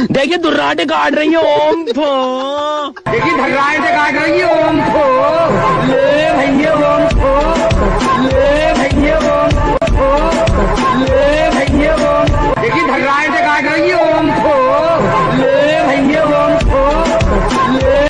देखिए दुर्राटे काट रही है, ओम फो देखिए धर्राटे काट रही है, ओम फो ले भैया, ओम फो ले भैया, ओम फो ले भैया, ओम देखिए धर्राटे काट रही है